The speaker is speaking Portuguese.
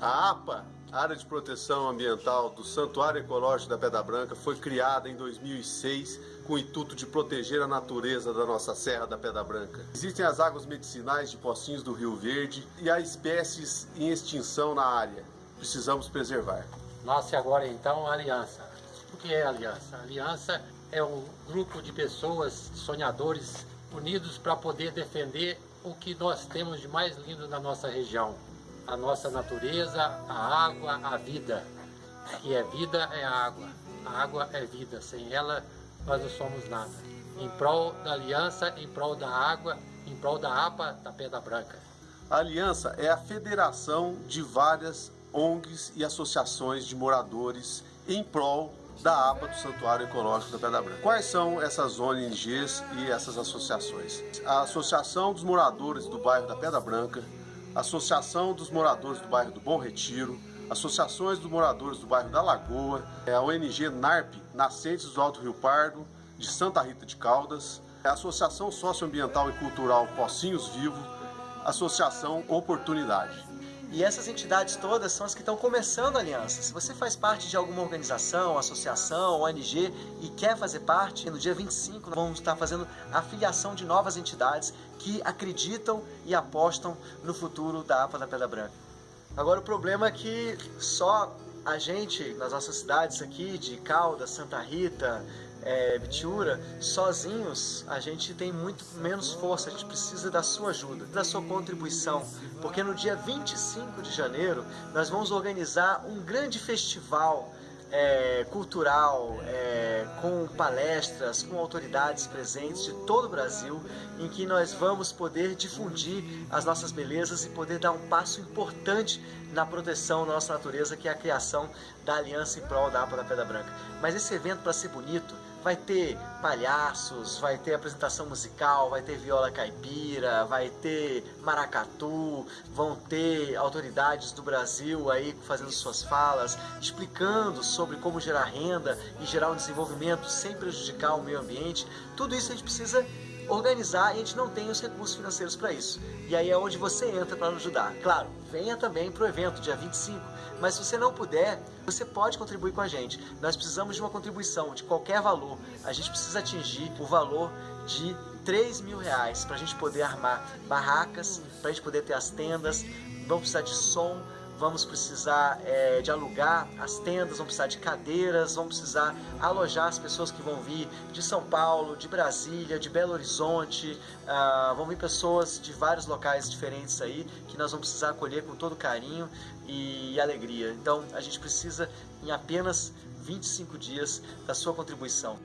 A APA, Área de Proteção Ambiental do Santuário Ecológico da Pedra Branca, foi criada em 2006 com o intuito de proteger a natureza da nossa Serra da Pedra Branca. Existem as águas medicinais de Pocinhos do Rio Verde e há espécies em extinção na área. Precisamos preservar. Nasce agora então a Aliança. O que é a Aliança? A Aliança é um grupo de pessoas, sonhadores, unidos para poder defender o que nós temos de mais lindo na nossa região. A nossa natureza, a água, a vida. E é vida é água. A água é vida. Sem ela, nós não somos nada. Em prol da aliança, em prol da água, em prol da APA da Pedra Branca. A Aliança é a federação de várias ONGs e associações de moradores em prol da APA do Santuário Ecológico da Pedra Branca. Quais são essas ONGs e essas associações? A Associação dos Moradores do Bairro da Pedra Branca, a Associação dos Moradores do Bairro do Bom Retiro, associações dos moradores do bairro da Lagoa, a ONG NARP, Nascentes do Alto Rio Pardo, de Santa Rita de Caldas, a Associação Socioambiental e Cultural Pocinhos Vivo, Associação Oportunidade. E essas entidades todas são as que estão começando a aliança. Se você faz parte de alguma organização, associação, ONG e quer fazer parte, no dia 25 nós vamos estar fazendo a filiação de novas entidades que acreditam e apostam no futuro da APA da Pedra Branca. Agora o problema é que só a gente, nas nossas cidades aqui, de Caldas, Santa Rita, é, Bitiura, sozinhos a gente tem muito menos força, a gente precisa da sua ajuda, da sua contribuição, porque no dia 25 de janeiro nós vamos organizar um grande festival é, cultural, é, com palestras, com autoridades presentes de todo o Brasil, em que nós vamos poder difundir as nossas belezas e poder dar um passo importante na proteção da nossa natureza, que é a criação da Aliança em Prol da APA da Pedra Branca. Mas esse evento, para ser bonito, vai ter palhaços, vai ter apresentação musical, vai ter viola caipira, vai ter maracatu, vão ter autoridades do Brasil aí fazendo suas falas, explicando sobre como gerar renda e gerar um desenvolvimento sem prejudicar o meio ambiente. Tudo isso a gente precisa organizar e a gente não tem os recursos financeiros para isso. E aí é onde você entra para nos ajudar. Claro, venha também para o evento, dia 25, mas se você não puder, você pode contribuir com a gente. Nós precisamos de uma contribuição de qualquer valor. A gente precisa atingir o valor de 3 mil reais para a gente poder armar barracas, para a gente poder ter as tendas, vamos precisar de som, vamos precisar é, de alugar as tendas, vamos precisar de cadeiras, vamos precisar alojar as pessoas que vão vir de São Paulo, de Brasília, de Belo Horizonte, uh, vão vir pessoas de vários locais diferentes aí que nós vamos precisar acolher com todo carinho e alegria. Então a gente precisa em apenas 25 dias da sua contribuição.